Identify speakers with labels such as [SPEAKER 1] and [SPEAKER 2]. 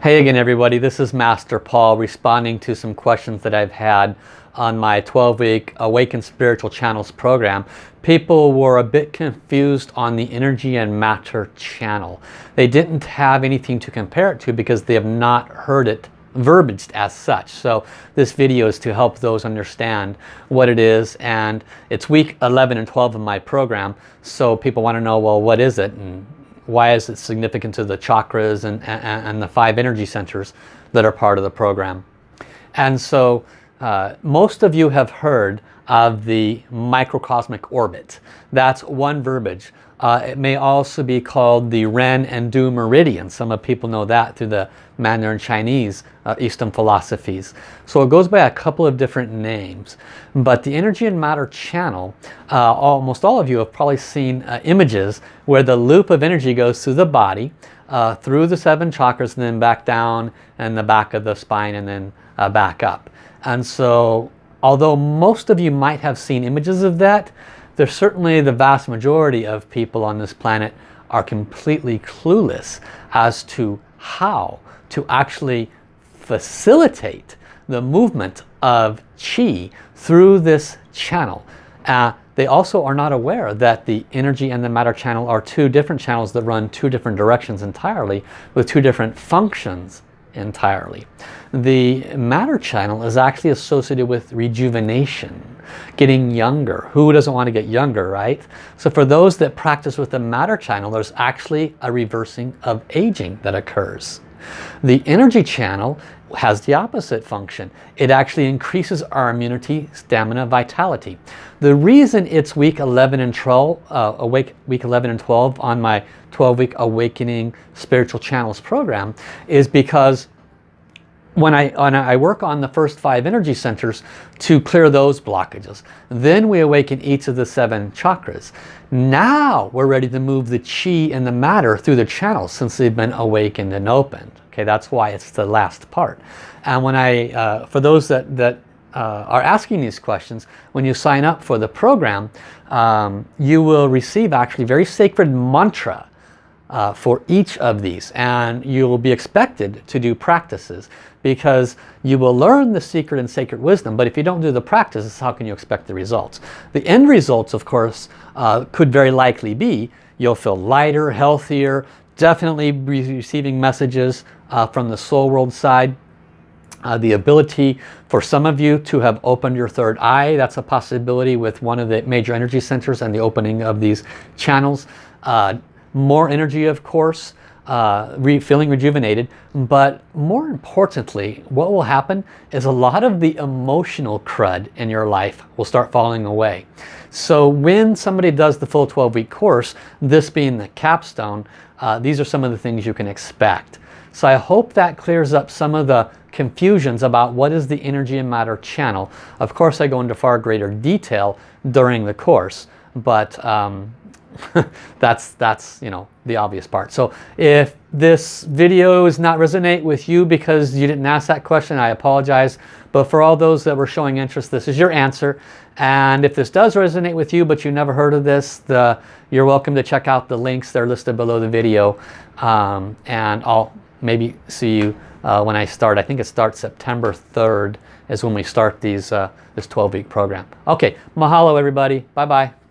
[SPEAKER 1] Hey again everybody, this is Master Paul responding to some questions that I've had on my 12-week Awaken Spiritual Channels program. People were a bit confused on the energy and matter channel. They didn't have anything to compare it to because they have not heard it verbaged as such. So this video is to help those understand what it is and it's week 11 and 12 of my program so people want to know well what is it and why is it significant to the chakras and, and, and the five energy centers that are part of the program. And so uh, most of you have heard of the microcosmic orbit. That's one verbiage. Uh, it may also be called the Ren and Du meridian. Some of people know that through the Mandarin Chinese uh, Eastern philosophies. So it goes by a couple of different names. But the energy and matter channel, uh, almost all of you have probably seen uh, images where the loop of energy goes through the body, uh, through the seven chakras and then back down and the back of the spine and then uh, back up. And so although most of you might have seen images of that, there's certainly the vast majority of people on this planet are completely clueless as to how to actually facilitate the movement of chi through this channel. Uh, they also are not aware that the energy and the matter channel are two different channels that run two different directions entirely with two different functions entirely. The matter channel is actually associated with rejuvenation, getting younger. Who doesn't want to get younger, right? So for those that practice with the matter channel, there's actually a reversing of aging that occurs. The energy channel has the opposite function. It actually increases our immunity, stamina, vitality. The reason it's week 11 and 12, uh, awake, week 11 and 12 on my 12-week Awakening Spiritual Channels program is because when I, when I work on the first five energy centers to clear those blockages. Then we awaken each of the seven chakras. Now we're ready to move the chi and the matter through the channels since they've been awakened and opened. Okay, that's why it's the last part. And when I, uh, for those that, that uh, are asking these questions, when you sign up for the program, um, you will receive actually very sacred mantra uh, for each of these. And you will be expected to do practices because you will learn the secret and sacred wisdom. But if you don't do the practices how can you expect the results? The end results of course uh, could very likely be you'll feel lighter healthier definitely receiving messages uh, from the soul world side. Uh, the ability for some of you to have opened your third eye that's a possibility with one of the major energy centers and the opening of these channels. Uh, more energy of course, uh, re feeling rejuvenated, but more importantly, what will happen is a lot of the emotional crud in your life will start falling away. So when somebody does the full 12-week course, this being the capstone, uh, these are some of the things you can expect. So I hope that clears up some of the confusions about what is the energy and matter channel. Of course, I go into far greater detail during the course, but um, that's that's you know the obvious part. So if this video does not resonate with you because you didn't ask that question I apologize. But for all those that were showing interest this is your answer. And if this does resonate with you but you never heard of this the you're welcome to check out the links they're listed below the video. Um, and I'll maybe see you uh, when I start. I think it starts September 3rd is when we start these uh, this 12 week program. Okay mahalo everybody. Bye bye